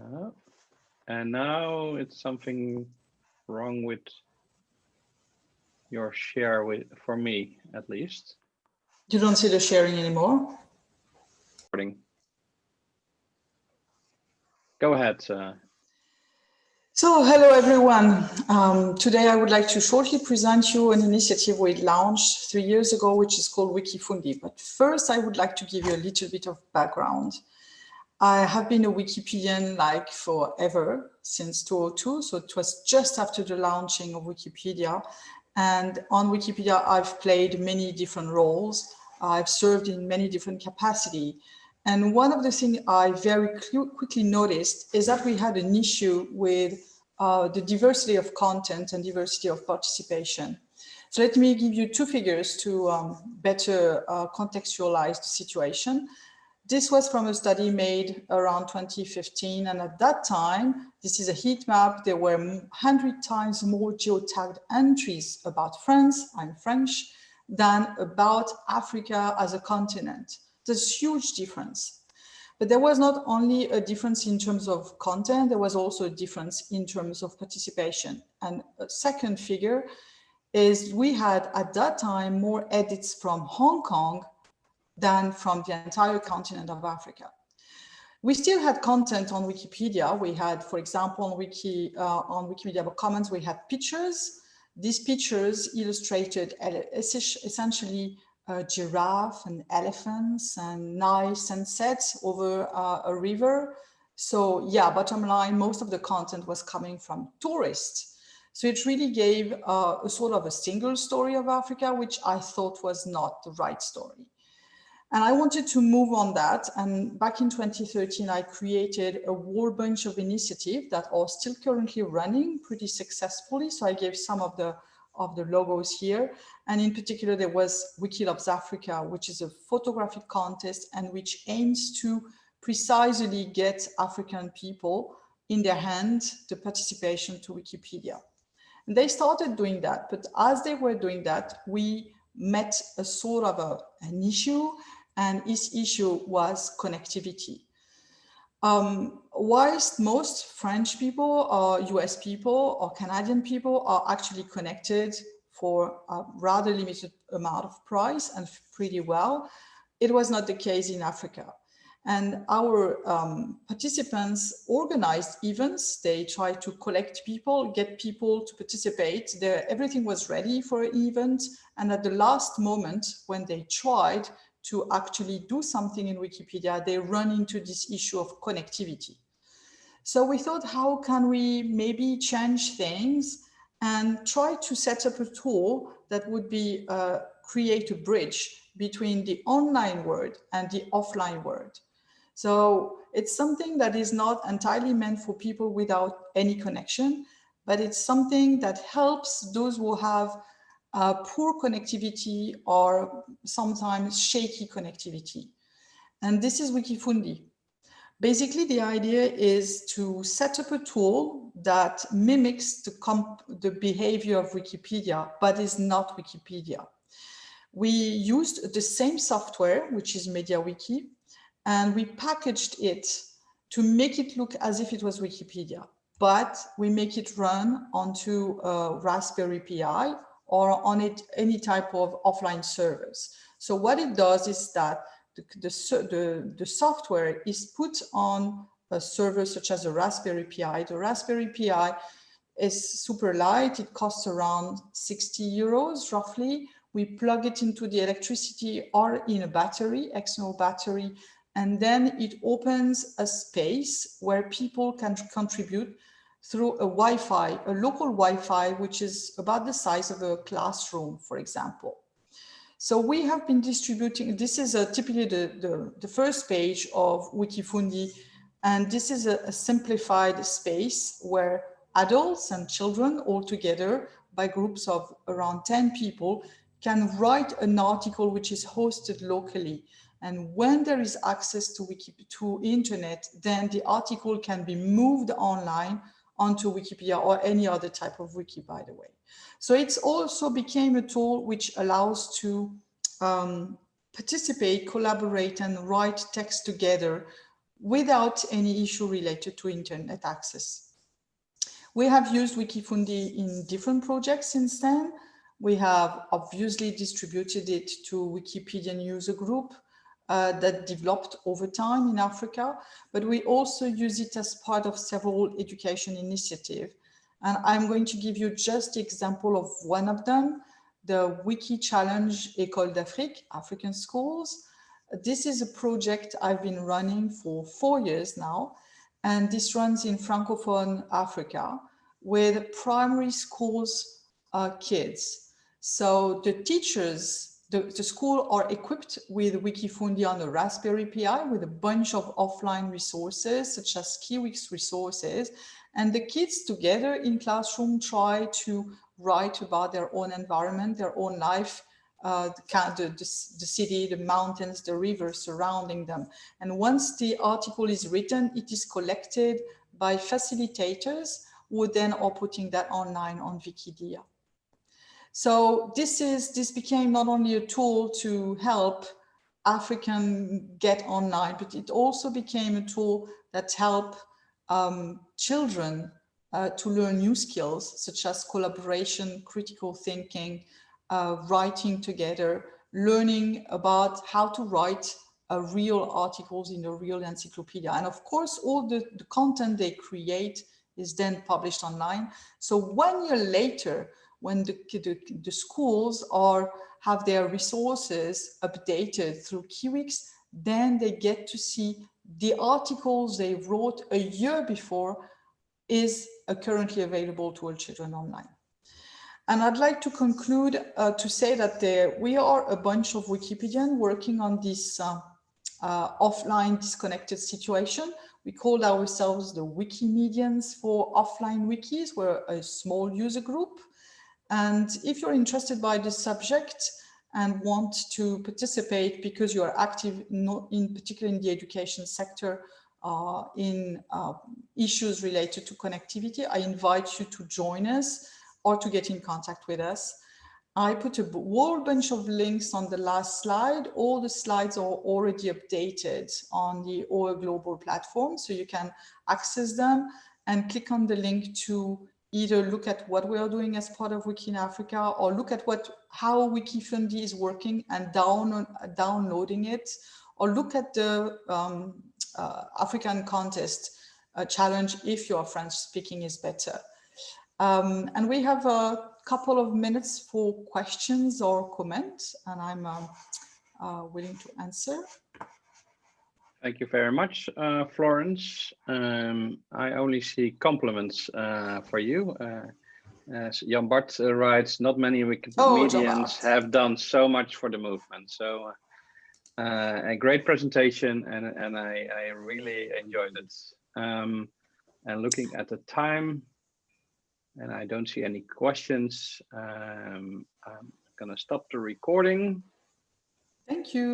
Uh, and now it's something wrong with your share with for me at least. You don't see the sharing anymore? Recording. Go ahead. Uh, so hello everyone. Um, today I would like to shortly present you an initiative we launched three years ago, which is called Wikifundi. But first I would like to give you a little bit of background. I have been a Wikipedian like forever since 2002. So it was just after the launching of Wikipedia. And on Wikipedia, I've played many different roles. I've served in many different capacity. And one of the things I very quickly noticed is that we had an issue with uh, the diversity of content and diversity of participation. So let me give you two figures to um, better uh, contextualize the situation. This was from a study made around 2015. And at that time, this is a heat map. There were 100 times more geotagged entries about France, I'm French, than about Africa as a continent. There's huge difference. But there was not only a difference in terms of content, there was also a difference in terms of participation. And a second figure is we had at that time more edits from Hong Kong than from the entire continent of Africa. We still had content on Wikipedia. We had, for example, on, Wiki, uh, on Wikimedia Commons, we had pictures. These pictures illustrated essentially a giraffe and elephants and nice sunsets over uh, a river. So yeah, bottom line, most of the content was coming from tourists. So it really gave uh, a sort of a single story of Africa, which I thought was not the right story. And I wanted to move on that. And back in 2013, I created a whole bunch of initiatives that are still currently running pretty successfully. So I gave some of the of the logos here. And in particular, there was Wikiloves Africa, which is a photographic contest and which aims to precisely get African people in their hands the participation to Wikipedia. And they started doing that, but as they were doing that, we met a sort of a, an issue and his issue was connectivity. Um, whilst most French people or US people or Canadian people are actually connected for a rather limited amount of price and pretty well, it was not the case in Africa. And our um, participants organized events. They tried to collect people, get people to participate. everything was ready for an event. And at the last moment, when they tried, to actually do something in Wikipedia, they run into this issue of connectivity. So we thought, how can we maybe change things and try to set up a tool that would be uh, create a bridge between the online world and the offline world. So it's something that is not entirely meant for people without any connection, but it's something that helps those who have uh, poor connectivity or sometimes shaky connectivity. And this is Wikifundi. Basically, the idea is to set up a tool that mimics the, the behavior of Wikipedia, but is not Wikipedia. We used the same software, which is MediaWiki, and we packaged it to make it look as if it was Wikipedia, but we make it run onto a Raspberry Pi or on it, any type of offline servers. So what it does is that the, the, the, the software is put on a server such as a Raspberry Pi. The Raspberry Pi is super light. It costs around 60 euros roughly. We plug it into the electricity or in a battery, external battery, and then it opens a space where people can contribute through a Wi-Fi, a local Wi-Fi, which is about the size of a classroom, for example. So we have been distributing, this is a, typically the, the, the, first page of Wikifundi, and this is a, a simplified space where adults and children all together by groups of around 10 people can write an article which is hosted locally. And when there is access to Wiki, to internet, then the article can be moved online onto Wikipedia or any other type of wiki, by the way. So it's also became a tool which allows to um, participate, collaborate, and write text together without any issue related to internet access. We have used Wikifundi in different projects since then. We have obviously distributed it to Wikipedian user group uh, that developed over time in Africa, but we also use it as part of several education initiatives. And I'm going to give you just the example of one of them, the Wiki Challenge École d'Afrique, African Schools. This is a project I've been running for four years now, and this runs in Francophone Africa with primary schools uh, kids. So the teachers, the, the school are equipped with Wikifundi on the Raspberry Pi with a bunch of offline resources such as Kiwix resources. And the kids together in classroom try to write about their own environment, their own life, uh, the, the, the, city, the mountains, the rivers surrounding them. And once the article is written, it is collected by facilitators who then are putting that online on Vikidia. So this is this became not only a tool to help African get online, but it also became a tool that help um, children uh, to learn new skills such as collaboration, critical thinking, uh, writing together, learning about how to write uh, real articles in a real encyclopedia. And of course, all the, the content they create is then published online. So one year later, when the, the, the schools are have their resources updated through Kiwix, then they get to see the articles they wrote a year before is uh, currently available to all children online. And I'd like to conclude uh, to say that there, we are a bunch of Wikipedians working on this uh, uh, offline disconnected situation. We call ourselves the Wikimedians for offline wikis. We're a small user group. And if you're interested by this subject and want to participate because you are active, not in particular in the education sector, uh, in uh, issues related to connectivity, I invite you to join us or to get in contact with us. I put a whole bunch of links on the last slide. All the slides are already updated on the OE Global platform, so you can access them and click on the link to either look at what we are doing as part of Wiki in Africa or look at what how Wikifundi is working and down, downloading it or look at the um, uh, African contest uh, challenge if your French speaking is better. Um, and we have a couple of minutes for questions or comments, and I'm um, uh, willing to answer. Thank you very much, uh, Florence. Um, I only see compliments uh, for you. Uh, as Jan Bart uh, writes, not many Wikipedians oh, have done so much for the movement. So uh, a great presentation, and, and I, I really enjoyed it. Um, and looking at the time, and I don't see any questions. Um, I'm gonna stop the recording. Thank you.